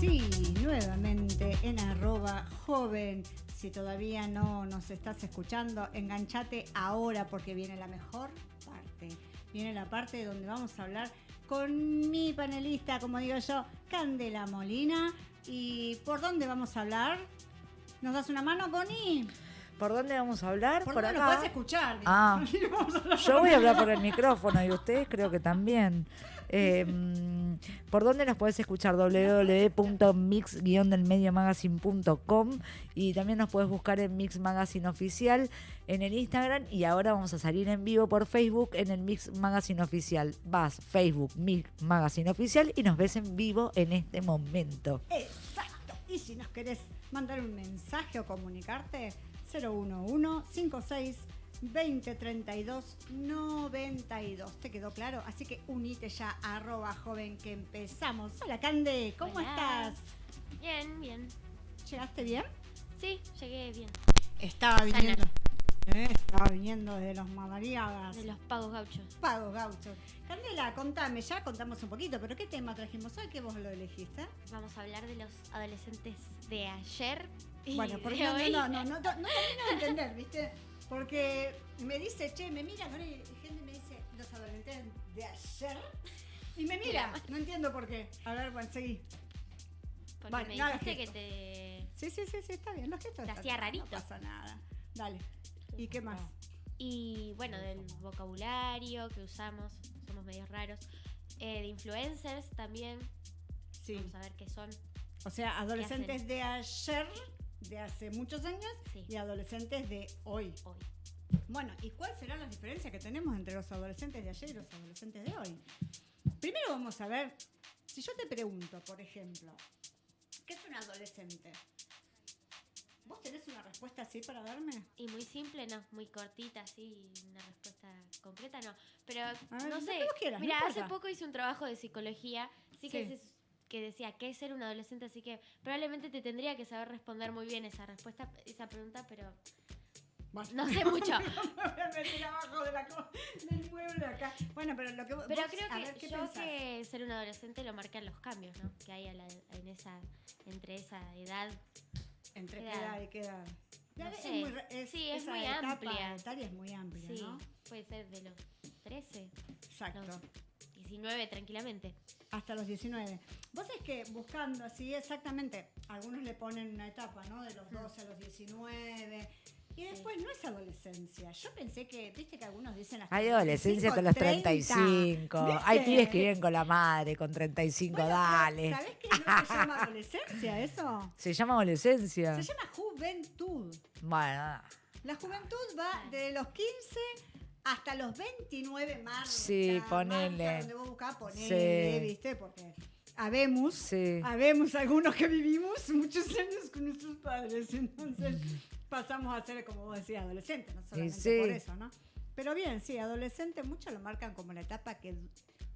Sí, nuevamente en arroba joven. Si todavía no nos estás escuchando, enganchate ahora porque viene la mejor parte. Viene la parte donde vamos a hablar con mi panelista, como digo yo, Candela Molina. ¿Y por dónde vamos a hablar? ¿Nos das una mano, Connie? ¿Por dónde vamos a hablar? Por, Por, dónde acá. puedes escuchar. Ah, yo voy a hablar por el micrófono y ustedes creo que también. Eh, mm, ¿Por dónde nos puedes escuchar? www.mix-delmediomagazine.com y también nos puedes buscar en Mix Magazine Oficial en el Instagram y ahora vamos a salir en vivo por Facebook en el Mix Magazine Oficial. Vas, Facebook, Mix Magazine Oficial y nos ves en vivo en este momento. Exacto. Y si nos querés mandar un mensaje o comunicarte, 011 56 20 32 92. ¿Te quedó claro? Así que unite ya arroba joven que empezamos. Hola Cande, ¿cómo Hola. estás? Bien, bien. ¿Llegaste bien? Sí, llegué bien. Estaba Sana. Eh, estaba viniendo de los Madariagas. De los pagos gauchos. Pagos gauchos. Candela, contame, ya contamos un poquito, pero ¿qué tema trajimos hoy que vos lo elegiste? Vamos a hablar de los adolescentes de ayer y Bueno, porque no, hoy. no, no, no, no, no de entender, ¿viste? Porque me dice, che, me mira, ¿no? y gente me dice, los adolescentes de ayer. Y me mira, no entiendo por qué. A ver, bueno, seguí. Porque Bueno, me no dijiste que te. Sí, sí, sí, sí, está bien, los gestos. Te hacía rarito. No pasa nada. Dale. ¿Y qué más? Y bueno, del vocabulario que usamos, somos medios raros. Eh, de influencers también. Sí. Vamos a ver qué son. O sea, adolescentes de ayer, de hace muchos años, Sí. y adolescentes de hoy. hoy. Bueno, ¿y cuáles serán las diferencias que tenemos entre los adolescentes de ayer y los adolescentes de hoy? Primero vamos a ver, si yo te pregunto, por ejemplo, ¿qué es un adolescente? ¿Vos tenés una respuesta así para darme? Y muy simple, no, muy cortita, así, una respuesta concreta, no. Pero ver, no sé. quieras, no Mira, hace importa. poco hice un trabajo de psicología, sí que, Sí. que decía qué es ser un adolescente, así que probablemente te tendría que saber responder muy bien esa respuesta, esa pregunta, pero Bueno, no sé mucho. me voy a meter abajo de la del mueble acá. Bueno, pero lo que Pero vos, creo que ver, ¿qué yo pensás? que ser un adolescente lo marcan los cambios, ¿no? Que hay a la- en esa, entre esa edad. ¿Entre qué edad? y qué edad? No Es muy es- Sí, es esa muy etapa amplia. etaria es muy amplia, Sí, ¿no? puede ser de los 13, Exacto. los 19 tranquilamente. Hasta los 19. Vos es que buscando así exactamente, algunos le ponen una etapa, ¿no? De los 12 a los 19. Y después no es adolescencia. Yo pensé que, viste que algunos dicen hasta Hay adolescencia 25, los 35. 30. Hay ¿Viste? pibes que viven con la madre con 35, Bueno, dale. ¿Sabés que no se llama adolescencia eso? Se llama adolescencia. Se llama juventud. Bueno, La juventud va de los 15 hasta los 29 más. Sí, ponele. Donde vos buscás, ponele, Sí. ¿viste? Porque habemos, Sí. habemos algunos que vivimos muchos años con nuestros padres. Entonces pasamos a ser, como vos decías, adolescentes, no solamente sí. por eso, ¿no? Pero bien, sí, adolescente, muchos lo marcan como la etapa que,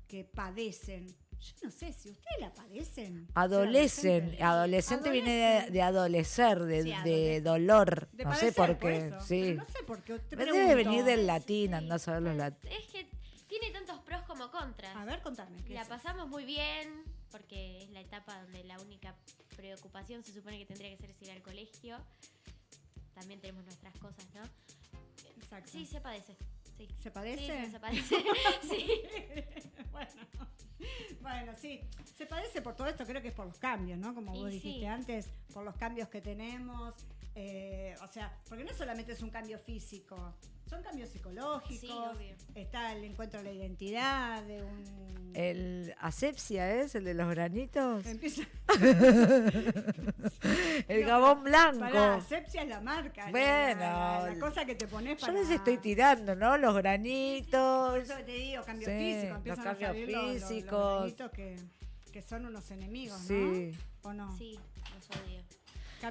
que padecen. Yo no sé si ustedes la padecen. adolecen. Ser Adolescente viene de, de adolecer, de, Sí, de adolescente. dolor. De no sé padecer, por por qué. eso. sí. Pero no sé por qué. te Debe venir del latín, andás a ver los lat- Es que tiene tantos pros como contras. A ver, contame. ¿qué La es? pasamos muy bien porque es la etapa donde la única preocupación se supone que tendría que ser es ir al colegio. También tenemos nuestras cosas, ¿no? Exacto. Sí, se padece. Sí. ¿Se padece? Sí, sí, se padece. sí. bueno, bueno, sí, se padece por todo esto, creo que es por los cambios, ¿no? Como vos dijiste sí. antes, por los cambios que tenemos, eh, o sea, porque no solamente es un cambio físico, son cambios psicológicos, Sí, obvio. está el encuentro de la identidad, de un... El asepsia es el de los granitos. Empieza... El No, gabón blanco. Pará, asepsia es la marca. Bueno. la, la- la cosa que te pones Yo para... les estoy tirando, ¿no? Los granitos. Por eso te digo, cambios Sí, físicos, los empiezan cambios a salir los- los- los físicos. granitos que, que son unos enemigos, ¿no? Sí. ¿O no? Sí, los odio.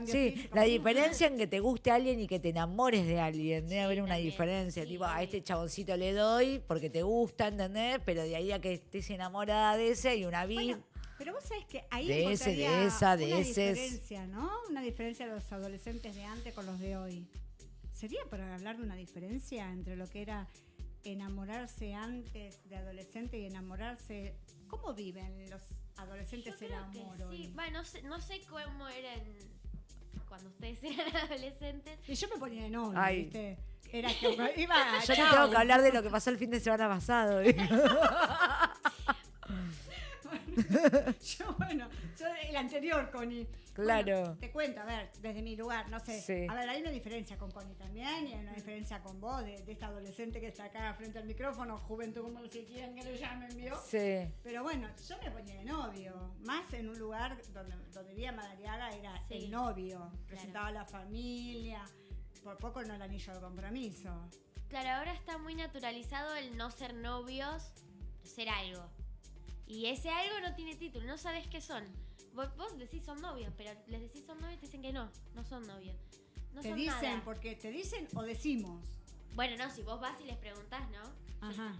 Sí, la diferencia en que te guste alguien y que te enamores de alguien. Debe Sí, haber una también. diferencia. Sí, tipo, a este chaboncito le doy porque te gusta, ¿entendés? Pero de ahí a que estés enamorada de ese hay una vida. Bueno, pero vos sabés que ahí De ese, de esa, de una ese es- diferencia, ¿no? Una diferencia de los adolescentes de antes con los de hoy. ¿Sería para hablar de una diferencia entre lo que era enamorarse antes de adolescente y enamorarse ¿Cómo viven los adolescentes Yo el creo que amor sí. hoy? Bueno, no sé, no sé cómo eran cuando ustedes eran adolescentes. Y yo me ponía de Ay. ¿viste? Era que iba a Yo te chau. tengo que hablar de lo que pasó el fin de semana pasado. Yo, bueno, yo el anterior, Connie. Claro. Bueno, te cuento, a ver, desde mi lugar, no sé. Sí. A ver, hay una diferencia con Connie también y hay una diferencia con vos, de, de esta adolescente que está acá frente al micrófono, juventud como se quieran que le llamen, ¿vio? Sí. Pero bueno, yo me ponía de novio, más en un lugar donde, donde vivía Madariaga era Sí. el novio, presentaba a la familia, por poco no el anillo de compromiso. Claro, ahora está muy naturalizado el no ser novios, ser algo. Y ese algo no tiene título, no sabes qué son. Vos, vos decís son novios, pero les decís son novios y te dicen que no, no son novios. No te son dicen, nada. porque te dicen o decimos. Bueno, no, si vos vas y les preguntás, ¿no? Yo Ajá.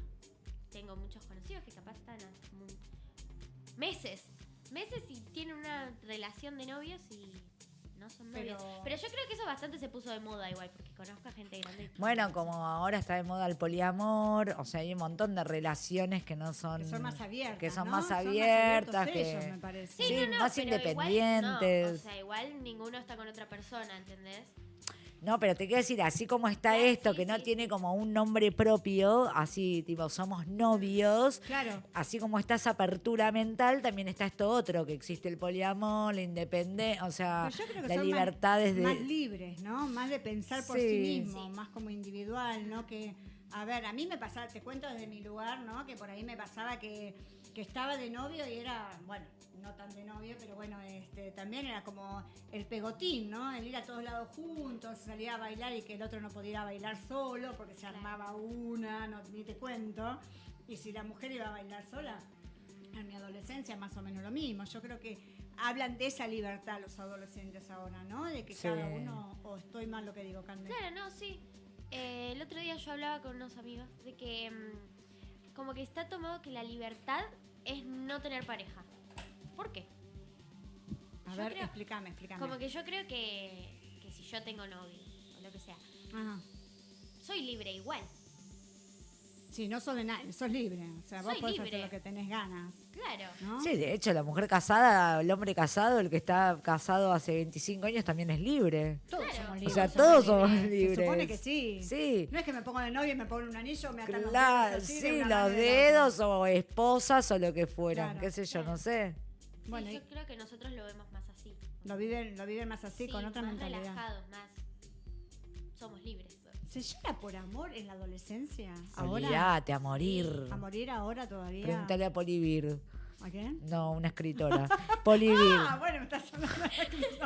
tengo muchos conocidos que capaz están a meses, meses y tienen una relación de novios y no son novios. Pero- Pero, yo creo que eso bastante se puso de moda igual, porque conozco a gente grande. que- Bueno, como ahora está de moda el poliamor, o sea, hay un montón de relaciones que no son... Que son más abiertas. que son ¿no? más abiertos abiertas, ellos, que- me parece. Sí, Sí, no, no, más pero igual no, independientes. o sea, igual ninguno está con otra persona, ¿entendés? No, pero te quiero decir, así como está esto, sí, que no sí. tiene como un nombre propio, así tipo somos novios, Claro. así como está esa apertura mental, también está esto otro, que existe el poliamor, la independencia, o sea, Pero yo creo que la son libertad más, desde... más libres, ¿no? Más de pensar por Sí. sí mismo, más como individual, ¿no? Que, a ver, a mí me pasaba, te cuento desde mi lugar, ¿no? Que por ahí me pasaba que, que estaba de novio y era, bueno, no tan de novio, pero bueno, este, también era como el pegotín, ¿no? El ir a todos lados juntos, salir a bailar y que el otro no pudiera bailar solo porque se armaba una, no, ni te cuento. Y si la mujer iba a bailar sola, en mi adolescencia más o menos lo mismo. Yo creo que hablan de esa libertad los adolescentes ahora, ¿no? De que Sí. cada uno, o estoy mal lo que digo, Candela. Claro, no, sí. Eh, el otro día yo hablaba con unos amigos de que mm, como que está tomado que la libertad es no tener pareja. ¿Por qué? A yo ver, creo- explícame, explícame. Como que yo creo que, que si yo tengo novio o lo que sea, Ajá. soy libre igual. Sí, no sos de nadie, sos libre. O sea, vos podés hacer libre. lo que tenés ganas, Claro. ¿no? Sí, de hecho, la mujer casada, el hombre casado, el que está casado hace 25 años también es libre. Todos Claro. somos O libres. sea, todos somos Se libres. supone que sí. Sí. No es que me pongo de novio y me pongo un anillo, me atan los Claro, dedos así sí, los de dedos o esposas o lo que fueran, Claro. qué sé yo, Claro. no sé. Sí, Bueno, yo y- creo que nosotros lo vemos más así. Lo viven, lo viven más así, Sí, con otra más mentalidad. relajados, más. Somos libres. ¿Se llora por amor en la adolescencia? Ahora. Olvídate, a morir. A morir ahora todavía. Pregúntale a Polivir. ¿A quién? No, una escritora. Polivir. Ah, bueno, me estás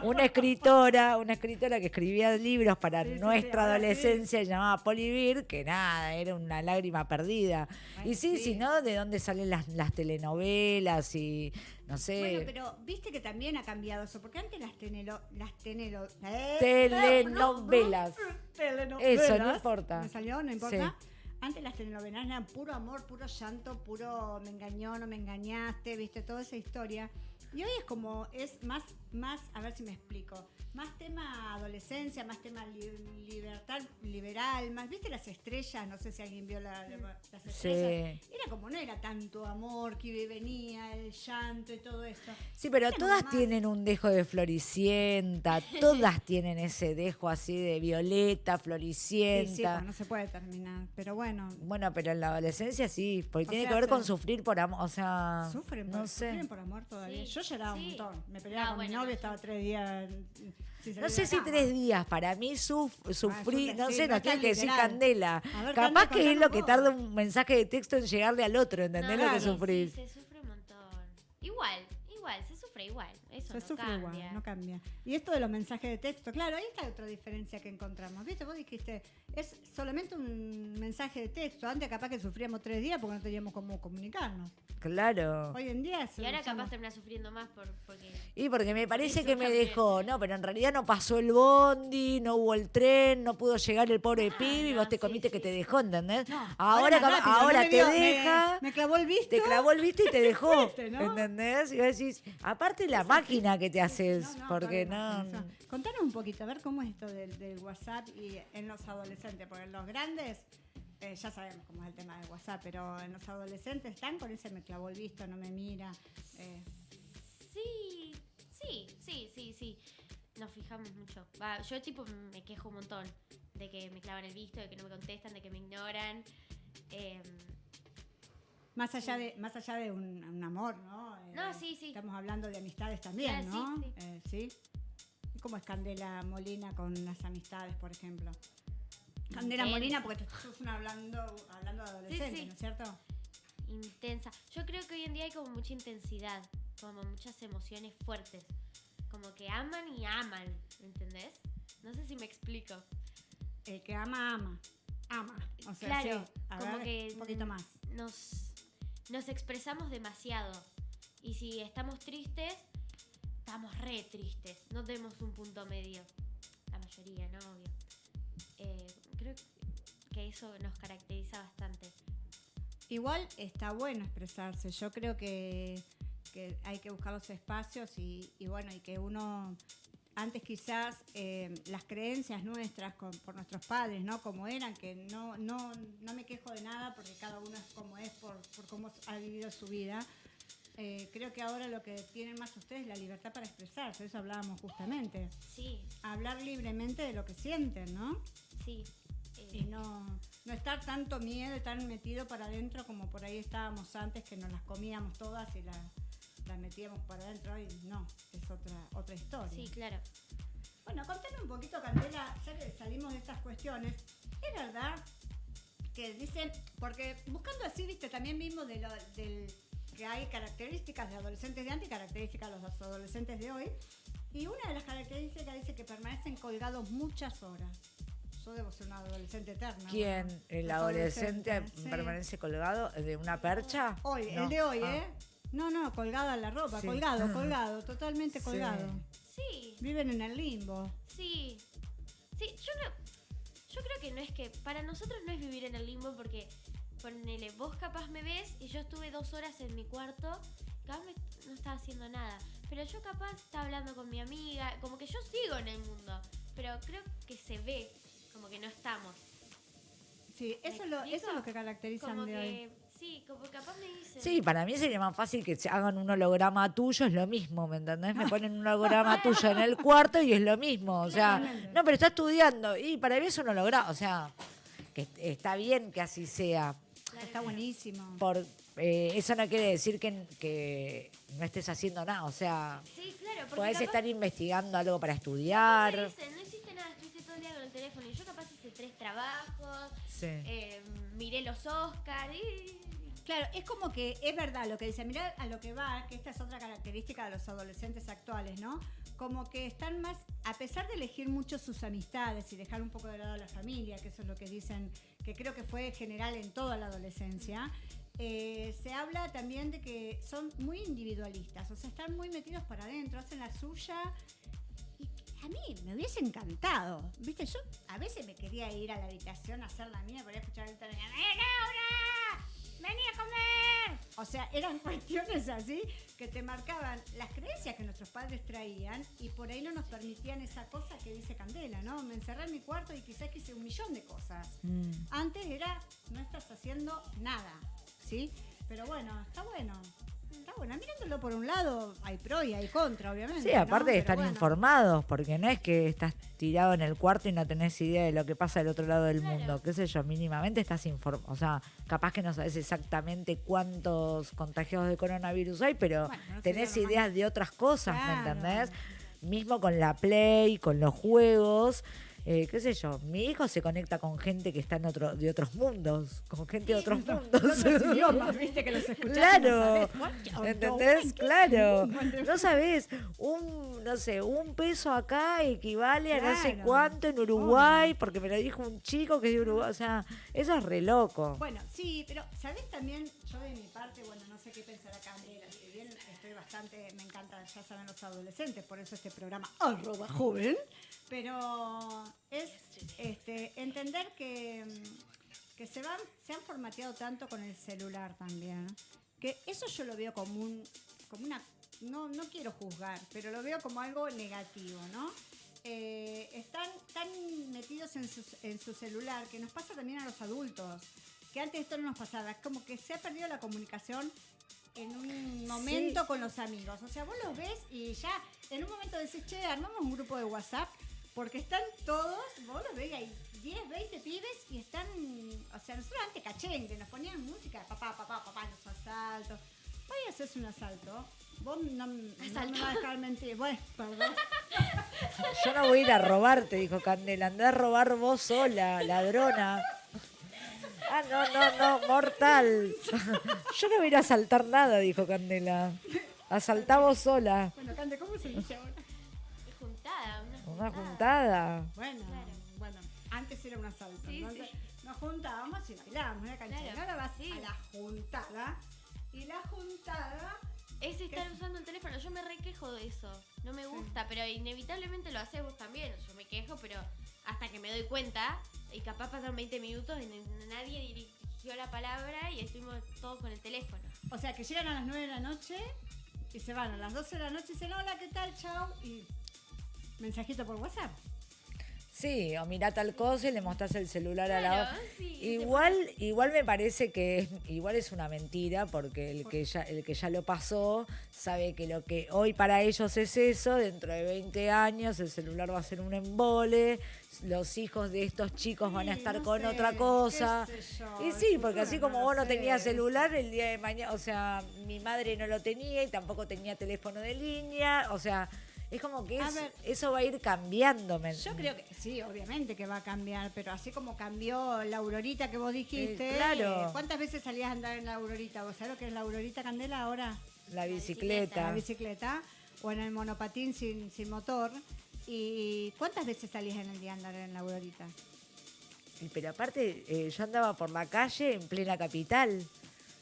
Una escritora, una escritora que escribía libros para Sí, sí, sí, nuestra ahora sí. adolescencia llamada Polivir, que nada, era una lágrima perdida. Y sí, sí. si no, ¿de dónde salen las, las telenovelas y no sé? Bueno, pero viste que también ha cambiado eso, porque antes las tenelo, las tenelo, eh, Telenovelas. telenovelas, Eso, no importa. ¿Me salió? No importa. Antes las telenovelas eran puro amor, puro llanto, puro me engañó, no me engañaste, viste, toda esa historia. Y hoy es como, es más, más, a ver si me explico, más tema adolescencia, más tema li- libertad liberal, más, viste las estrellas, no sé si alguien vio la- la- las estrellas. Era como, no era tanto amor que venía, el llanto y todo esto. Sí, pero Era todas más- tienen un dejo de floricienta, todas tienen ese dejo así de violeta, Sí, sí, floricienta. pues, no se puede terminar, pero bueno. Bueno, pero en la adolescencia sí, porque O tiene sea, que ver con sufrir por amor, o sea, Sufren, no por, sé. sufren por amor todavía. Sí, Yo lloraba sí. un montón. Me peleaba Ah, con mi bueno, no, estaba yo- tres días. sin No salir sé si tres días, para mí suf- sufrí, no sé, no tiene que decir candela. Ver, Capaz que es lo que tarda un mensaje de texto en llegarle al otro, ¿entendés No, lo que sufrís? Sí, se sufre un montón. Igual, igual, se sufre igual. Eso Se no sufre cambia. igual, no cambia. Y esto de los mensajes de texto, claro, ahí está otra diferencia que encontramos. ¿Viste? Vos dijiste, es solamente un mensaje de texto. Antes capaz que sufríamos tres días porque no teníamos cómo comunicarnos. Claro. Hoy en día Y ahora capaz termina sufriendo más por, porque... Y porque me parece que me dejó, no, pero en realidad no pasó el bondi, no hubo el tren, no pudo llegar el pobre Ah, pibe y no, vos te sí, comiste que sí. te dejó, ¿entendés? No, ahora rápido, ahora no te dio- deja, Me, clavó el visto. te clavó el visto y te dejó. ¿entendés? Y vos decís, aparte la máquina que te haces, No, no, porque no... eso. Contanos un poquito, a ver cómo es esto del, del WhatsApp y en los adolescentes, porque en los grandes eh, ya sabemos cómo es el tema de WhatsApp, pero en los adolescentes están con ese me clavó el visto, no me mira. eh, Sí, sí, sí, sí, sí. Nos fijamos mucho. Va, yo tipo me quejo un montón de que me clavan el visto, de que no me contestan, de que me ignoran. Em, más allá de más allá de un, un amor, ¿no? No, sí, sí. Estamos hablando de amistades también, Claro, ¿no? sí, Eh, sí. ¿Y ¿Cómo es Candela Molina con las amistades, por ejemplo? Candela Intensa. Molina, porque tú una hablando, hablando de adolescentes, sí. ¿no es cierto? intensa. Yo creo que hoy en día hay como mucha intensidad, como muchas emociones fuertes. Como que aman y aman, ¿entendés? No sé si me explico. El que ama, ama. Ama. O sea, Claro, sí. A como ver, que un poquito más. Nos, nos expresamos demasiado. Y si estamos tristes, estamos re tristes. No tenemos un punto medio. La mayoría, ¿no? Obvio. Eh, creo que eso nos caracteriza bastante. Igual está bueno expresarse. Yo creo que, que hay que buscar los espacios y, y bueno, y que uno, antes quizás eh, las creencias nuestras con- por nuestros padres, ¿no? Como eran, que no, no, no me quejo de nada porque cada uno es como es por, por cómo ha vivido su vida. Eh, creo que ahora lo que tienen más ustedes es la libertad para expresarse, eso hablábamos justamente. Sí, Hablar libremente de lo que sienten, ¿no? sí. Eh, y no, no estar tanto miedo tan metido para adentro como por ahí estábamos antes, que nos las comíamos todas y las, metíamos para adentro y no, es otra, otra historia. Sí, claro. Bueno, contame un poquito, Candela, ya que salimos de estas cuestiones, es verdad que dicen, porque buscando así, viste, también vimos de lo, del, que hay características de adolescentes de antes y características de los adolescentes de hoy, y una de las características dice que permanecen colgados muchas horas. Yo debo ser una adolescente eterna. ¿Quién? bueno. ¿El adolescente sí. permanece colgado de una percha? Hoy, No. el de hoy, Ah. ¿eh? No, no, colgada la ropa, Sí. colgado, colgado, totalmente Sí. colgado. Sí, Viven en el limbo. sí. Sí, yo no. Yo creo que no es que. Para nosotros no es vivir en el limbo porque. Ponele, vos capaz me ves y yo estuve dos horas en mi cuarto. Capaz me- no estaba haciendo nada. Pero yo capaz estaba hablando con mi amiga. Como que yo sigo en el mundo. Pero creo que se ve. Como que no estamos. Sí, ¿Me eso es lo, eso es lo que caracterizan Como de hoy. Sí, como capaz me dicen. Sí, para mí sería más fácil que se hagan un holograma tuyo, es lo mismo, ¿me entendés? Me ponen un holograma tuyo en el cuarto y es lo mismo. O sea, no, pero está estudiando y para mí es un holograma. O sea, que está bien que así sea. Está buenísimo. Por, eh, eso no quiere decir que, que no estés haciendo nada. O sea, Sí, claro. podés capaz- estar investigando algo para estudiar. no hiciste nada, estuviste todo el día con el teléfono. Y yo capaz hice tres trabajos, Sí. eh, miré los Oscars y... Claro, es como que es verdad lo que dice, mirá a lo que va, que esta es otra característica de los adolescentes actuales, ¿no? Como que están más, a pesar de elegir mucho sus amistades y dejar un poco de lado a la familia, que eso es lo que dicen, que creo que fue general en toda la adolescencia, eh, se habla también de que son muy individualistas, o sea, están muy metidos para adentro, hacen la suya. A mí me hubiese encantado, ¿viste? Yo a veces me quería ir a la habitación a hacer la mía, podía escuchar el ¡Eh, Laura! ¡Vení a comer! O sea, eran cuestiones así que te marcaban las creencias que nuestros padres traían y por ahí no nos permitían esa cosa que dice Candela, ¿no? Me encerré en mi cuarto y quizás quise un millón de cosas. Mm. Antes era, no estás haciendo nada, ¿sí? Pero bueno, está bueno. Está bueno. Mirándolo por un lado, hay pro y hay contra, obviamente. Sí, aparte ¿no? bueno. informados, porque no es que estás tirado en el cuarto y no tenés idea de lo que pasa del otro lado del Claro. mundo, qué sé yo, mínimamente estás informado, o sea, capaz que no sabes exactamente cuántos contagiados de coronavirus hay, pero Bueno, no tenés ideas de otras cosas, Claro. ¿me entendés? Mismo con la Play, con los juegos, eh, qué sé yo, mi hijo se conecta con gente que está en otro, de otros mundos, con gente de otros mundos. Idiomas, viste que los Claro, no. ¿entendés? Claro, no sabés, un, no sé, un peso acá equivale a no sé cuánto en Uruguay, porque me lo dijo un chico que es de Uruguay, o sea, eso es re loco. Bueno, sí, pero ¿sabés también? Yo de mi parte, bueno, no sé qué bien estoy bastante, me encanta, ya saben los adolescentes, por eso este programa arroba joven, pero es este, entender que, mm, que se van, se han formateado tanto con el celular también, que eso yo lo veo como un, como una, no, no quiero juzgar, pero lo veo como algo negativo, ¿no? eh, están tan metidos en su, en su celular que nos pasa también a los adultos. Que antes esto no nos pasaba. Es como que se ha perdido la comunicación en un momento Sí. con los amigos. O sea, vos los ves y ya en un momento decís, che, armamos un grupo de WhatsApp. Porque están todos, vos los ves, hay 10, 20 pibes y están, o sea, nosotros antes cachengue, nos ponían música, papá, papá, papá, los asaltos. Hoy haces un asalto, vos no, no me Asalto. vas a dejar mentir. Bueno, perdón. Yo no voy a ir a robarte, dijo Candela. Andá a robar vos sola, ladrona. Ah, no, no, no, mortal. Yo no voy a ir a asaltar nada, dijo Candela. Asaltá vos sola. Bueno, Cande, ¿cómo se dice ahora? Es juntada, una, Una juntada. Bueno, Claro. bueno, antes era un asalto. Sí, entonces sí. nos juntábamos y bailábamos una cancha. Claro, Ahora vas sí. a la juntada y la juntada Es estar usando el teléfono. Yo me requejo de eso. No me gusta, pero inevitablemente lo haces vos también. Yo me quejo, pero hasta que me doy cuenta, y capaz pasaron 20 minutos y nadie dirigió la palabra y estuvimos todos con el teléfono. O sea, que llegan a las 9 de la noche y se van a las 12 de la noche y dicen, hola, ¿qué tal? Chao. Y mensajito por WhatsApp. Sí, o mirá tal cosa y le mostrás el celular a la otra. sí, Igual, igual me parece que es, igual es una mentira, porque el que ya, el que ya lo pasó sabe que lo que hoy para ellos es eso, dentro de 20 años el celular va a ser un embole, los hijos de estos chicos van a estar no con sé, otra cosa. yo, Y sí, porque así como vos no tenías celular el día de mañana, o sea, mi madre no lo tenía y tampoco tenía teléfono de línea, o sea, es como que A es- ver. eso va a ir cambiando. ¿me- Yo creo que sí, obviamente que va a cambiar, pero así como cambió la aurorita que vos dijiste. Eh, claro. eh, ¿Cuántas veces salías a andar en la aurorita? ¿Vos sabés lo que es la aurorita candela ahora? La la bicicleta. bicicleta o en el monopatín sin, sin motor. ¿Y cuántas veces salías en el día a andar en la aurorita? Pero aparte, eh, yo andaba por la calle en plena capital.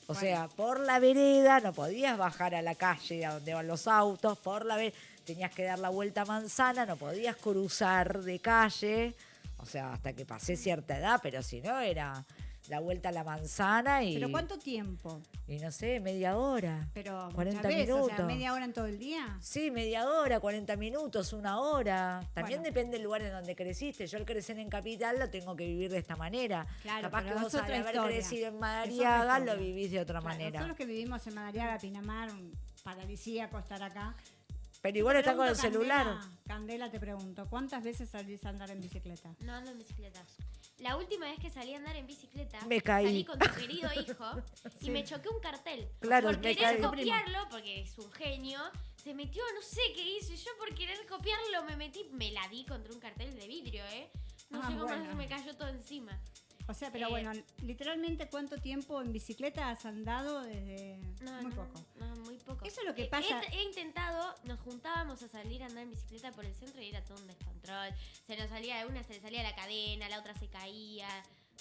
O Bueno. sea, por la vereda, no podías bajar a la calle a donde van los autos, por la vereda, tenías que dar la vuelta a manzana, no podías cruzar de calle, o sea, hasta que pasé cierta edad, pero si no era la vuelta a la manzana y, ¿Pero cuánto tiempo? y no sé, media hora. Pero 40 muchas veces, o sea, minutos. media hora en todo el día. Sí, media hora, 40 minutos, una hora. También Bueno. depende del lugar en donde creciste. Yo al crecer en Capital lo tengo que vivir de esta manera. Claro, Capaz que vos al haber historia. crecido en Madariaga lo vivís de otra Claro, manera. Nosotros que vivimos en Madariaga, Pinamar, paradisíaco estar acá. Pero igual está con el celular. Candela, Candela, te pregunto, ¿cuántas veces salís a andar en bicicleta? No ando en bicicleta. La última vez que salí a andar en bicicleta, Me caí. salí con tu querido hijo y me choqué un cartel. Claro, por me querer caí. copiarlo, porque es un genio, se metió, no sé qué hice. Yo por querer copiarlo me metí, me la di contra un cartel de vidrio, ¿eh? No Ah, sé cómo bueno. se me cayó todo encima. O sea, pero Eh, bueno, literalmente, ¿cuánto tiempo en bicicleta has andado desde No, muy no, poco? No, muy poco. Eso es lo que Eh, pasa- He, he intentado, nos juntábamos a salir a andar en bicicleta por el centro y era todo un descontrol. Se nos salía de una, se le salía la cadena, la otra se caía.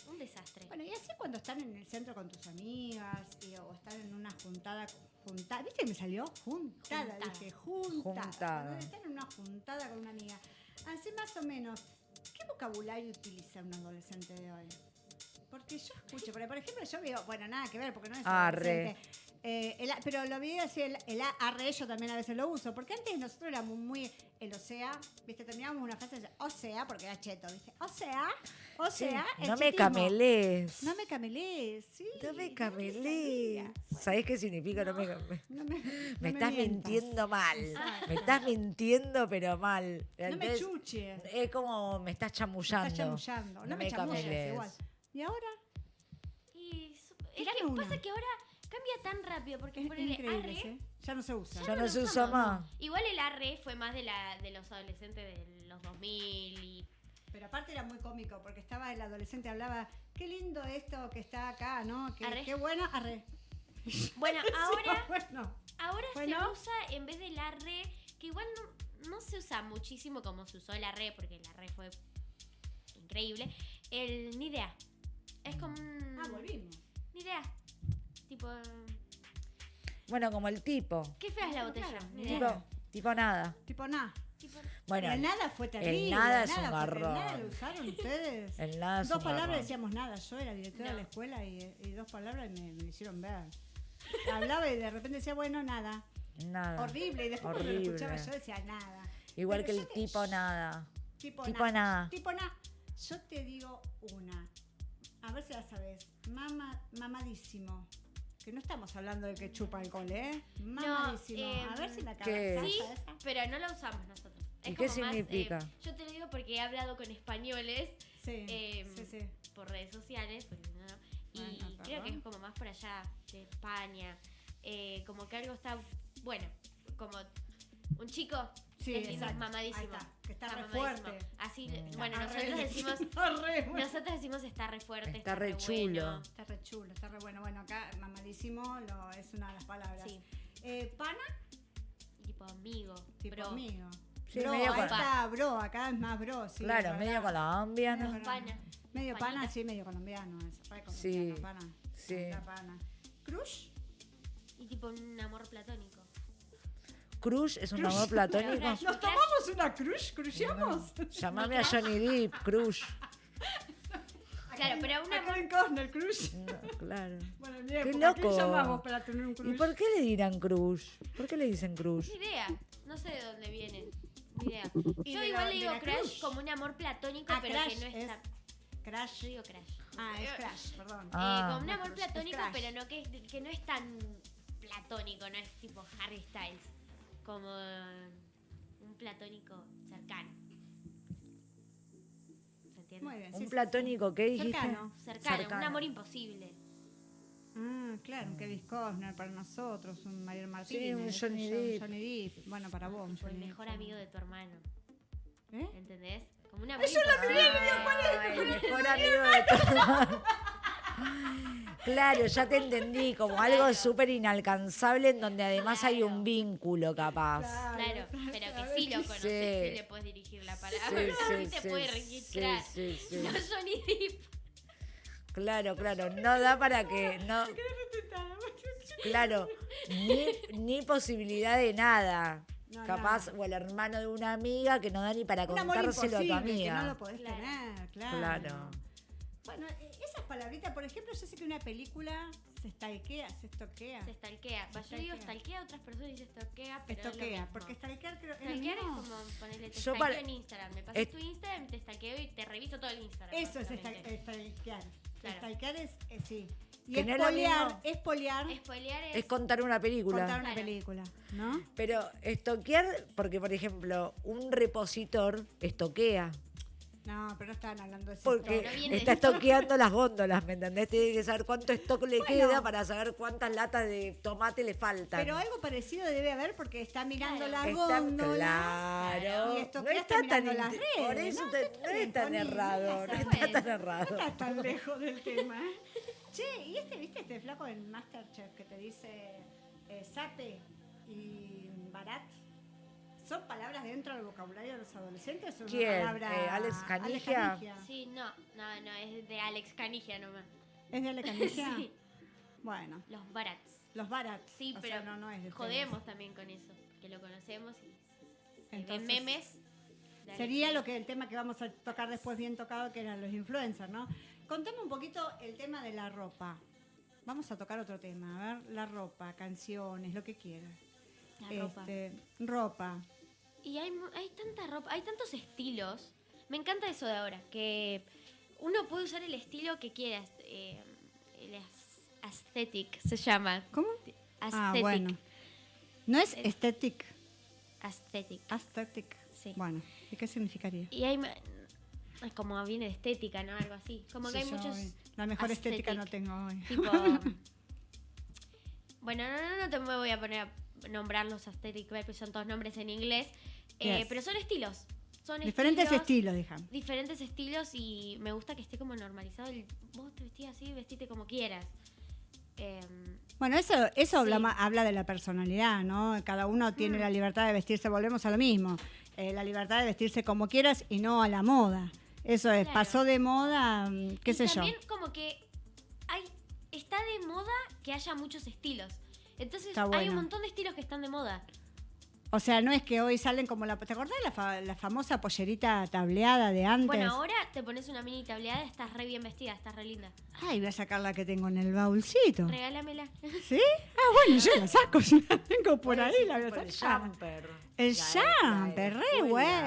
Un desastre. Bueno, y así cuando están en el centro con tus amigas y- o están en una juntada, juntada, ¿viste que me salió? Juntada, Juntada. dije, juntada. Juntada. Cuando están en una juntada con una amiga. Así más o menos, ¿qué vocabulario utiliza un adolescente de hoy? Porque yo escucho, porque por ejemplo yo veo, bueno, nada que ver, porque no es Arre. Eh, el pero lo vi así, el, el arre yo también a veces lo uso, porque antes nosotros éramos muy, el o sea, viste, terminábamos una frase o sea, porque era cheto, viste, o sea, o Sí, sea, el no me camelees. No me camelees, sí. No me camelees. sabía. ¿Sabés qué significa no me camelees? No me, Me no estás mintiendo mal. Exacto. Me estás mintiendo, pero mal. No me chuches. Es como me estás Me chamullando. estás chamullando. No, No me me chamulles igual. ¿Y ahora? Y es que una. pasa que ahora cambia tan rápido porque Es ponele increíble, arre. ¿sí? Ya no se usa. Ya no se usa más. Igual el arre fue más de la de los adolescentes de los 2000 y Pero aparte era muy cómico porque estaba el adolescente hablaba, qué lindo esto que está acá, ¿no? Qué, Arre. qué bueno, arre. bueno, ahora bueno, ahora Bueno. se usa en vez del arre, que igual no, no se usa muchísimo como se usó el arre porque el arre fue increíble, el ni idea. Es como un ah, volvimos. ni idea. Tipo, Bueno, como el tipo. qué fea es la botella. Claro, Ni ni idea. Tipo, tipo nada. Tipo nada. Tipo, Bueno, el nada fue terrible. nada es nada un garrón. Nada lo usaron ustedes. el nada es dos un palabras garrón. decíamos nada. Yo era directora de No. la escuela y, y dos palabras me, hicieron ver. Hablaba y de repente decía, bueno, nada. Nada. Horrible. Y después cuando lo Horrible. escuchaba yo decía nada. Igual Pero que el te- tipo nada. Tipo, Tipo na. nada. Tipo na. Yo te digo una. A ver si la sabes. Mama, mamadísimo. Que no estamos hablando de que chupa alcohol, ¿eh? Mamadísimo. eh, a ver si la ¿qué? cabeza Sí, esa. pero no la usamos nosotros. ¿Y Es qué como más, eh, significa? yo te lo digo porque he hablado con españoles Sí, Em, sí, sí. por redes sociales, porque no, no. y Bueno, creo que es como más por allá de España, eh, como que algo está, bueno, como un chico Sí, que es lindo, exacto. mamadísimo. Ahí está, que está re fuerte. Así, Mm. bueno, Está re- nosotros decimos, está re bueno. nosotros decimos está re fuerte, Está re chulo. bueno. Está re chulo, está re bueno. Bueno, acá mamadísimo lo, es una de las palabras. Sí, Eh, pana, tipo amigo, tipo bro. amigo. Sí, bro, medio ahí con- está, bro, acá es más bro, sí. claro, medio colombiano. Medio Pana. Medio pana, sí, medio colombiano. Es re colombiano, Sí, pana. sí. Está pana. Crush, Y tipo un amor platónico. Cruz es un Cruz. amor platónico. Crush. ¿nos tomamos una crush? ¿Cruciamos? Llamame a Johnny Depp, Cruz. Claro, pero un amor Costner, crush. No, claro. Bueno, en mi Qué época, ¿qué loco. llamamos para tener un crush? ¿Y por qué le dirán Cruz? ¿Por qué le dicen Cruz? Ni idea, no sé de dónde viene. Ni idea. Y Yo igual la- le digo crush crush. como un amor platónico, Ah, pero crush que no es está. Crash. Yo digo crush. Ah, es crash, perdón. Ah. Eh, como un amor Crush, es platónico, crush. pero no que, que no es tan platónico, no es tipo Harry Styles. Como un platónico cercano. ¿Se entiende? Muy bien. sí, Un sí, platónico, ¿qué dijiste? Cercano. Cercano, Cercano. un amor imposible. sí. Ah, claro, un Kevin Costner para nosotros, un Mario Martínez. Sí, un Johnny Depp. Johnny Depp. Bueno, para vos, un O el Johnny mejor Depp. amigo de tu hermano. ¿Eh? ¿Entendés? Como un amor Eso la imposible. Ah, el mejor amigo de tu Claro, ya te entendí, como algo súper inalcanzable en donde además hay un vínculo capaz. Claro, pero que sí lo conoces, Sí. sí le puedes dirigir la Sí, palabra, sí, sí, te sí, puede sí, registrar. sí, sí. No Depp. Claro, claro, no da para que, no, claro, ni, ni posibilidad de nada. No, Capaz, nada. o el hermano de una amiga que no da ni para contárselo a tu imposible, que no amiga. lo podés Claro. tener, claro. Claro. Bueno, eh, esas palabritas, por ejemplo, yo sé que una película se stalkea, se estoquea. Se stalkea. Va, yo digo Stalkea. a otras personas y se stalkea, pero es lo Estoquea, mismo. porque stalkear creo que es es como ponerle te Yo stalkeo para- en Instagram. Me pasas Es- tu Instagram, te stalkeo y te reviso todo el Instagram. Eso es stalkear. Claro. Stalkear es, eh, sí. Y es es. Es contar una película. contar una Claro. película, ¿no? Pero estoquear, porque por ejemplo, un repositor estoquea. No, pero no estaban hablando de eso. Porque No viene está estoqueando las góndolas, ¿me entendés? Tiene que saber cuánto stock le Bueno. queda para saber cuántas latas de tomate le faltan. Pero algo parecido debe haber porque está mirando Claro. las Está góndolas. claro. Y esto no está está tan mirando las redes, Por eso ¿no? te- Está no es tan errado. No está tan No errado. estás tan lejos del tema. ¿eh? Che, ¿y este, viste, este flaco del Masterchef que te dice eh, sape y barat? ¿Son palabras dentro del vocabulario de los adolescentes o una ¿Quién? palabra- Eh, Alex Canigia. Sí, no, no, no, es de Alex Canigia nomás. ¿Es de Alex Canigia? Sí, Bueno, los Barats. los barats. Sí, o pero sea, no, no es de ustedes. jodemos también con eso, que lo conocemos y se Entonces, ven memes. Sería lo que el tema que vamos a tocar después bien tocado, que eran los influencers, ¿no? Contame un poquito el tema de la ropa. Vamos a tocar otro tema, a ver, la ropa, canciones, lo que quieras. La ropa. Este, ropa. Y hay, hay tanta ropa, hay tantos estilos. Me encanta eso de ahora, que uno puede usar el estilo que quiera. eh, el aesthetic se llama. ¿Cómo? Aesthetic. Ah, bueno. No es Es- esthetic, Aesthetic. aesthetic. Sí. Bueno, ¿y qué significaría? Y hay. Es como viene de estética, ¿no? Algo así. Como que hay muchos. hoy- La mejor estética no aesthetic. tengo hoy. Tipo. bueno, no, no, no te me voy a poner a nombrar los aesthetic, porque son todos nombres en inglés. Eh, Yes. pero son estilos. Son Diferentes estilos, dejan. diferentes estilos y me gusta que esté como normalizado. El, vos te vestís así, vestite como quieras. Em, Bueno, eso, eso Sí. habla, habla de la personalidad, ¿no? Cada uno tiene Mm. la libertad de vestirse, volvemos a lo mismo. Eh, la libertad de vestirse como quieras y no a la moda. Eso es, Claro. pasó de moda, mm, qué y sé yo. también como que hay está de moda que haya muchos estilos. Entonces hay un montón de estilos que están de moda. O sea, no es que hoy salen como la... ¿Te acordás de la, fa- la famosa pollerita tableada de antes? Bueno, ahora te pones una mini tableada, estás re bien vestida, estás re linda. Ay, voy a sacar la que tengo en el baúlcito. Regálamela. ¿Sí? Ah, bueno, yo la saco, si la tengo por ahí, la voy a Por el sacar. jumper. El jumper, re bueno.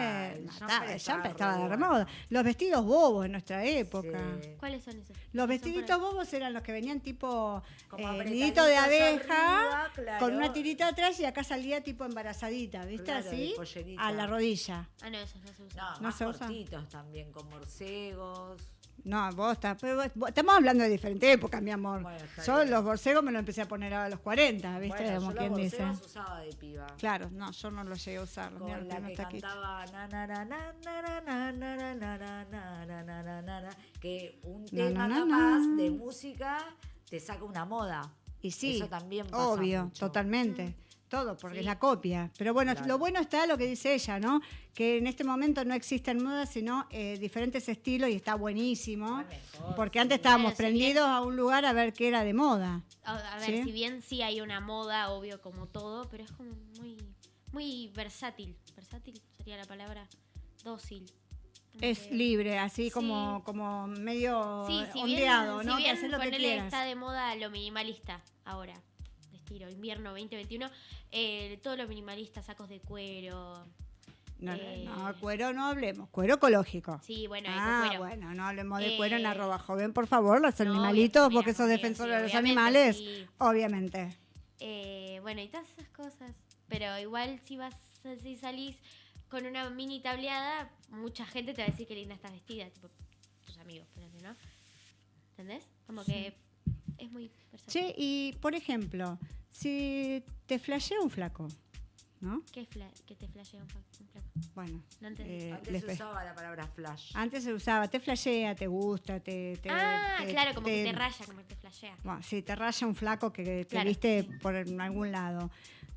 el jumper estaba de bueno. moda. Los vestidos bobos en nuestra época. Sí. ¿Cuáles son esos? Los vestiditos bobos eran los que venían tipo Como eh, nidito de abeja, arriba, claro. con una tirita atrás y acá salía tipo embarazadita, ¿viste? Claro, a la rodilla. Ah, no, esos no se usan. No, más cortitos también, con borcegos. No, vos estás. estamos hablando de diferentes épocas, mi amor. Yo los borcegos me los empecé a poner a los 40, ¿viste? Usaba de piba. Claro, no, yo no los llegué a usar. Que que un tema capaz de música te saca una moda. Y sí, Eso también pasa obvio, totalmente. Todo, porque Sí. es la copia. Pero bueno, Claro. lo bueno está lo que dice ella, ¿no? Que en este momento no existen modas, sino eh, diferentes estilos y está buenísimo. Mejor, Porque sí. antes estábamos Claro, si bien- prendidos a un lugar a ver qué era de moda. A, ver, ¿Sí? si bien sí hay una moda, obvio, como todo, pero es como muy, muy versátil. Versátil sería la palabra. Dócil. Es que- libre, así Sí. como, como medio Sí, si ondeado, bien, ¿no? si que bien haces lo que quieras. está de moda lo minimalista ahora, estilo invierno 2021, eh, todo lo minimalista, sacos de cuero. No, eh, no, cuero no hablemos, cuero ecológico. Sí, bueno, ah, cuero. bueno, no hablemos de cuero en Eh, arroba joven, por favor, los no, animalitos, porque sos defensor sí, de los animales, sí. obviamente. Eh, bueno, y todas esas cosas. Pero igual si vas, si salís con una mini tableada, mucha gente te va a decir que linda estás vestida, tipo tus amigos, ¿no? ¿Entendés? Como que es muy versátil. Che, y por ejemplo, si te flashea un flaco, ¿no? ¿Qué, fla- qué te flashea un, un flaco? Bueno, No entendí. eh, Antes se usaba la palabra flash. antes se usaba, te flashea, te gusta, te... te- ah, te- claro, como que te raya, como que te flashea. Bueno, sí, te raya un flaco que te Claro, viste sí. por algún lado.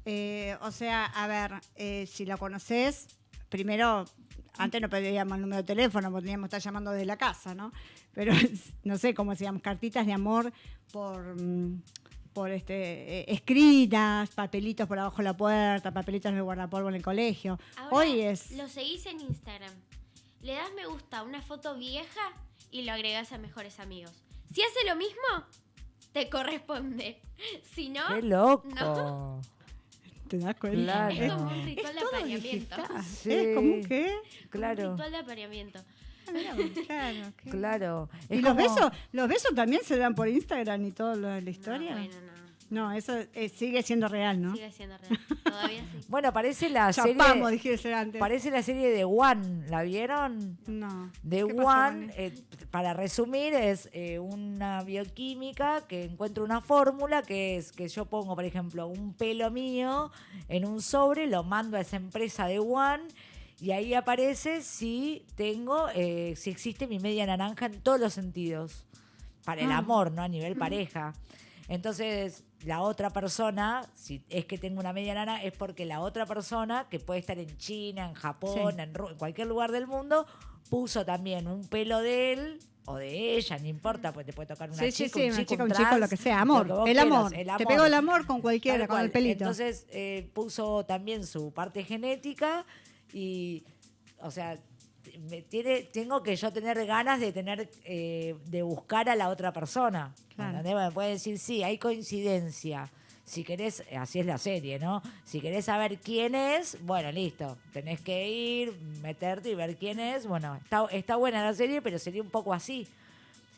Eh, o sea, a ver, eh, si lo conoces, primero, antes no pedíamos el número de teléfono, porque teníamos que estar llamando desde la casa, ¿no? Pero no sé cómo se llaman, cartitas de amor por, mm, por este, eh, escritas, papelitos por abajo de la puerta, papelitos en el guardapolvo en el colegio. Ahora Hoy es. Lo seguís en Instagram. Le das me gusta a una foto vieja y lo agregás a mejores amigos. Si hace lo mismo, te corresponde. Si no, ¡Qué loco! No. ¿Te das cuenta? Claro. es como un ritual Es de apareamiento. digital. Sí. Es como un qué. Un Claro, ritual de apareamiento. Claro, qué- claro. ¿Y los como- besos? ¿Los besos también se dan por Instagram y todo lo de la historia? No, No, bueno, no. eso eh, sigue siendo real, ¿no? Sigue siendo real. Todavía sí. Bueno, parece la serie. Dijese antes. Parece la serie de One. ¿La vieron? No. The ¿Qué pasó, One, eh, para resumir, es eh, una bioquímica que encuentra una fórmula que es que yo pongo, por ejemplo, un pelo mío en un sobre, lo mando a esa empresa de One y ahí aparece si tengo, eh, si existe mi media naranja en todos los sentidos. Para el Ah. amor, ¿no? A nivel pareja. Entonces, la otra persona, si es que tengo una media nana, es porque la otra persona, que puede estar en China, en Japón, Sí. en, en cualquier lugar del mundo, puso también un pelo de él o de ella, no importa, pues te puede tocar una Sí, sí, chica, sí, un una chico, chica, un un chico, trans, lo que sea. Amor. lo que el, quieras, amor. el Te amor. pegó el amor con cualquiera, con el pelito. Entonces eh, puso también su parte genética y, o sea, me tiene, tengo que yo tener ganas de tener, eh, de buscar a la otra persona. Claro. Me puede decir, sí, hay coincidencia. Si querés, así es la serie, ¿no? Si querés saber quién es, bueno, listo. Tenés que ir, meterte y ver quién es. Bueno, está, está buena la serie, pero sería un poco así.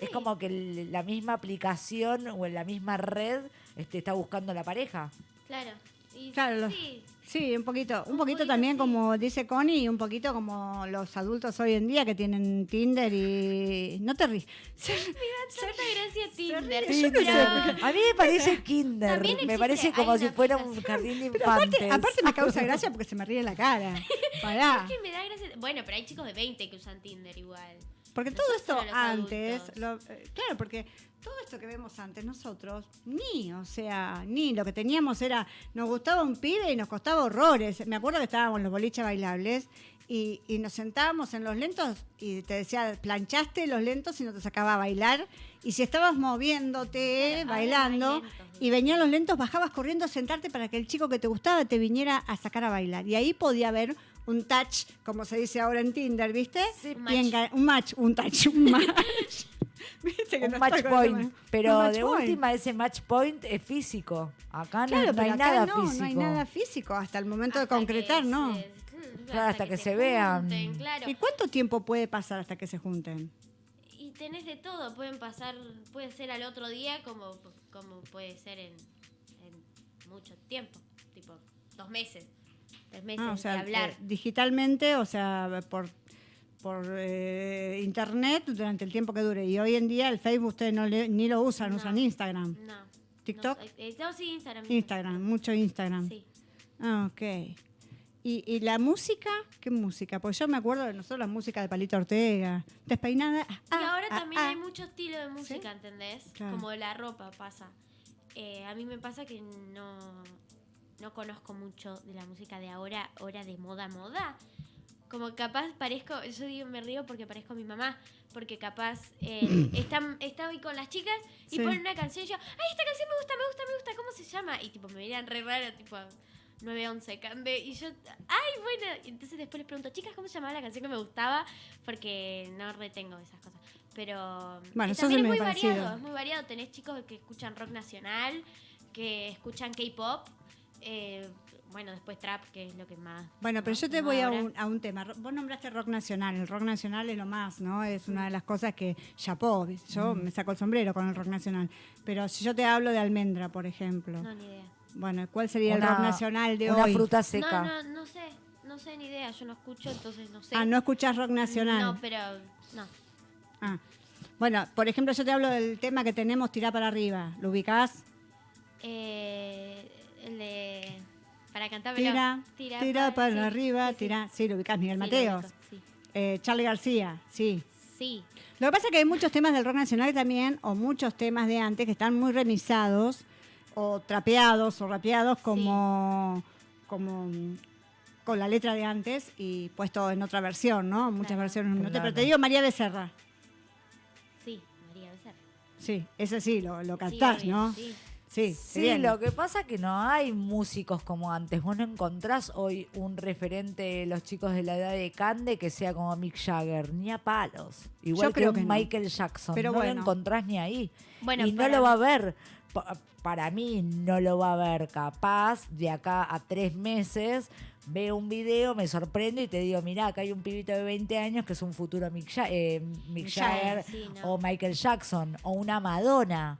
Es como que la misma aplicación o en la misma red este, está buscando la pareja. Claro. Y Claro, sí. Sí, un poquito. Un, Un poquito, poquito, también, sí. como dice Connie, y un poquito como los adultos hoy en día que tienen Tinder y. No te ríes. Tanta gracia Tinder. ríe, yo no sé pero- A mí me parece kinder. Me parece como si fuera un jardín de infantes. aparte, aparte me causa gracia porque se me ríe en la cara. Pará. Es que me da gracia. Bueno, pero hay chicos de 20 que usan Tinder igual. Porque todo esto antes, lo- eh, claro, porque todo esto que vemos antes nosotros, ni, o sea, ni lo que teníamos era, nos gustaba un pibe y nos costaba horrores. Me acuerdo que estábamos en los boliches bailables y, y nos sentábamos en los lentos y te decía, planchaste los lentos y no te sacaba a bailar. Y si estabas moviéndote, Claro, bailando, lentos, y venían los lentos, bajabas corriendo a sentarte para que el chico que te gustaba te viniera a sacar a bailar. Y ahí podía haber un touch, como se dice ahora en Tinder, ¿viste? Sí, Un Y match. un match, un touch, un match. Viste que un no match point. Pero match de point. última, ese match point es físico. Acá no, Claro, no hay acá nada no, físico. no hay nada físico hasta el momento de Hasta concretar, ¿no? se- Claro, hasta que se vean. junten, claro. ¿Y cuánto tiempo puede pasar hasta que se junten? Y tenés de todo, pueden pasar, puede ser al otro día como, como puede ser en, en mucho tiempo, tipo dos meses, tres meses Ah, o sea, de hablar. eh, digitalmente, o sea, por por eh, internet durante el tiempo que dure. Y hoy en día el Facebook ustedes no le- ni lo usan, No. usan Instagram. no. TikTok? No, eh, no, sí, Instagram. Instagram, mucho Instagram. Sí. Ah, ok. ¿Y, y la música? ¿Qué música? Pues yo me acuerdo de nosotros la música de Palito Ortega, despeinada. Y ah, ahora ah, también ah. hay mucho estilo de música, ¿entendés? Claro. Como la ropa pasa. Eh, a mí me pasa que no, no conozco mucho de la música de ahora, ahora de moda, moda. Como capaz parezco, yo digo, me río porque parezco mi mamá, porque capaz eh, está, está hoy con las chicas y Sí. ponen una canción y yo, ay, esta canción me gusta, me gusta, me gusta, ¿cómo se llama? Y tipo, me miran re raro, tipo, 911 Cande, y yo, ay, bueno, entonces después les pregunto, chicas, ¿cómo se llamaba la canción que me gustaba? Porque no retengo esas cosas. Pero Bueno, eso también es muy parecido. variado, es muy variado. Tenés chicos que escuchan rock nacional, que escuchan K-pop, eh, bueno, después trap, que es lo que más. Bueno, pero yo te voy a un, a un tema. Vos nombraste rock nacional. El rock nacional es lo más, ¿no? Es una de las cosas que chapó. Yo Mm. me saco el sombrero con el rock nacional. Pero si yo te hablo de almendra, por ejemplo. No, ni idea. Bueno, ¿cuál sería el Una- rock nacional de Una hoy? fruta seca. No, no, no sé, no sé ni idea, yo no escucho, entonces no sé. Ah, no escuchás rock nacional. No, pero no. Ah. Bueno, por ejemplo, yo te hablo del tema que tenemos Tirá para arriba. ¿Lo ubicás? Eh. Para cantar Tira, tira, para sí, arriba, sí, sí. tira. Sí, lo ubicás, Miguel Mateos. Eh, Charlie García, sí. sí. Lo que pasa es que hay muchos temas del rock nacional también, o muchos temas de antes, que están muy remisados, o trapeados, o rapeados, como, como con la letra de antes y puesto en otra versión, ¿no? Muchas Claro. versiones. No te, pero te digo María Becerra. Sí, María Becerra. Sí, ese sí, lo, lo cantás, ¿no? Sí. Sí, Sí, bien. lo que pasa es que no hay músicos como antes. Vos no encontrás hoy un referente de los chicos de la edad de Cande que sea como Mick Jagger, ni a palos. Igual Yo que creo un que no. Michael Jackson. Pero no bueno. lo encontrás ni ahí. Bueno, y no para- lo va a ver. Pa- Para mí no lo va a ver. Capaz de acá a tres meses veo un video, me sorprendo y te digo, mirá, acá hay un pibito de 20 años que es un futuro Mick, Ja- eh, Mick Jagger Jagger, sí, no. o Michael Jackson o una Madonna.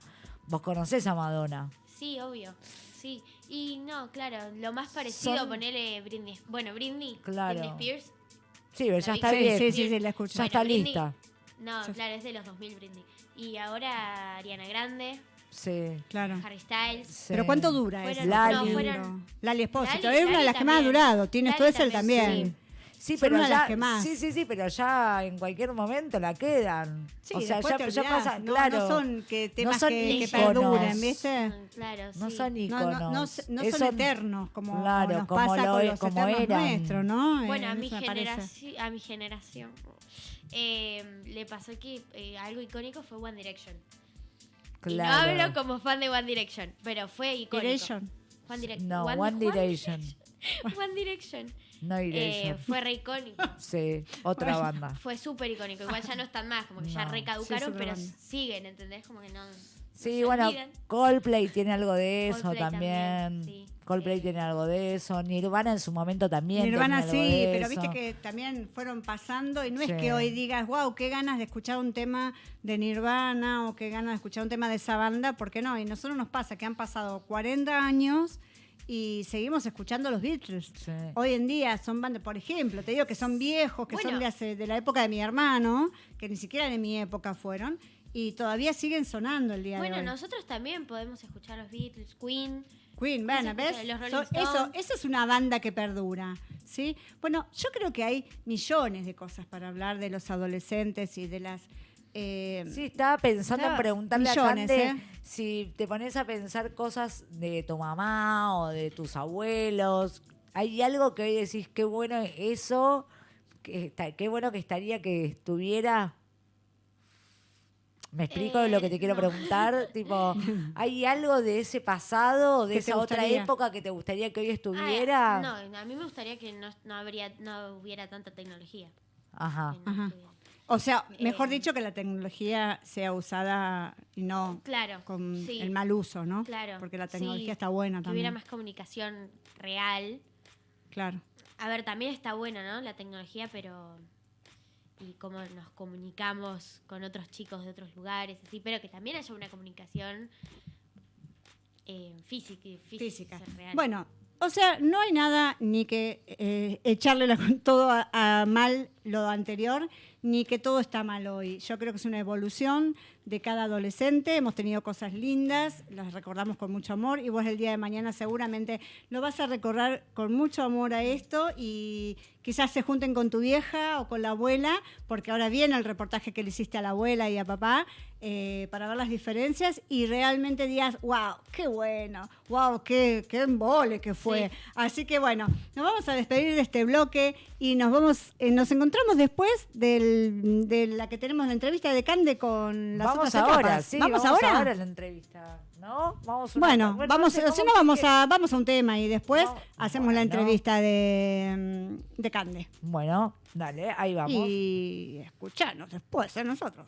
Vos conocés a Madonna. Sí, obvio. Sí. Y no, claro, lo más parecido, Son- ponele Britney. Bueno, Britney. Claro. Britney Spears. Sí, pero ya está Sí, bien. sí, sí, sí, la escucho. Ya está Britney- lista. No, claro, es de los 2000 Britney. Y ahora Ariana Grande, Sí. Claro. Harry Styles. sí. Pero ¿cuánto dura Fueron- eso? Lali. no, fueron- Lali Espósito. Lali- es una de Lali las que más ha también. durado. Tienes tú Lali es él también, también. Sí, Son pero una de las ya, que más. sí, sí, sí, pero ya en cualquier momento la quedan. Sí, o sea, ya, te ya olvidás, pasa, no, claro. no son que temas son que, que ¿viste? Claro, No sí. son No, íconos. no, no, no son eternos como Claro, nos como pasa lo con e- los como eran. nuestros, ¿no? Bueno, Eh, a mi, generación, a mi generación eh, le pasó que eh, algo icónico fue One Direction. Y no Claro. hablo como fan de One Direction, pero fue icónico. Direction. One Direc- No, One Direction. One Direction. No Eh, Direction. fue re icónico. Sí, otra Bueno. banda. Fue súper icónico. Igual ya no están más, como que ya No. recaducaron, Sí, pero siguen, ¿entendés? Como que no. no Sí, se bueno, olvidan. Coldplay tiene algo de eso Coldplay también. también, sí. Coldplay Eh. tiene algo de eso. Nirvana en su momento también. Nirvana tenía algo sí, de pero eso. viste que también fueron pasando y no es que hoy digas, wow, qué ganas de escuchar un tema de Nirvana o qué ganas de escuchar un tema de esa banda, porque no, y nosotros nos pasa que han pasado 40 años y seguimos escuchando los Beatles. Sí. Hoy en día son bandas, por ejemplo, te digo que son viejos, que son Bueno. de, hace- de la época de mi hermano, que ni siquiera de mi época fueron, y todavía siguen sonando el día Bueno, de hoy. nosotros también podemos escuchar los Beatles, Queen. Queen, bueno, ¿ves? So- eso, eso es una banda que perdura, ¿sí? Bueno, yo creo que hay millones de cosas para hablar de los adolescentes y de las... eh, Sí, estaba pensando en preguntarle millones, a Cande ¿eh? si te pones a pensar cosas de tu mamá o de tus abuelos. ¿Hay algo que hoy decís, qué bueno eso, que está- qué bueno que estaría que estuviera? ¿Me explico Eh, lo que te quiero no. preguntar? tipo, ¿hay algo de ese pasado o de ¿Qué te esa otra época que te gustaría que hoy Ah, estuviera? no, a mí me gustaría que no, no habría, no hubiera tanta tecnología. Ajá. que no Ajá. estuviera. O sea, mejor Eh, dicho, que la tecnología sea usada y no Claro. con sí, el mal uso, ¿no? Claro. Porque la tecnología sí, está buena Que hubiera también. más comunicación real. Claro. A ver, también está buena, ¿no? La tecnología, pero. Y cómo nos comunicamos con otros chicos de otros lugares, así, pero que también haya una comunicación eh, física, física. Física. real. Bueno, o sea, no hay nada ni que eh, echarle la- todo a, a mal lo anterior, ni que todo está mal hoy. Yo creo que es una evolución de cada adolescente. Hemos tenido cosas lindas, las recordamos con mucho amor y vos el día de mañana seguramente lo vas a recordar con mucho amor a esto y quizás se junten con tu vieja o con la abuela, porque ahora viene el reportaje que le hiciste a la abuela y a papá eh, para ver las diferencias y realmente digas, wow, qué bueno, wow, qué, qué embole que fue. Sí. Así que bueno, nos vamos a despedir de este bloque y nos vamos, eh, nos encontramos después del- de la que tenemos la entrevista de Cande con las Vamos otras ahora, sí, ¿Vamos, vamos ahora? la entrevista, ¿no? Vamos Bueno, no vamos, sé si cómo no vamos a, vamos a un tema y después No, hacemos la bueno. entrevista de, de Cande. Bueno, dale, ahí vamos. Y escuchanos después a nosotros.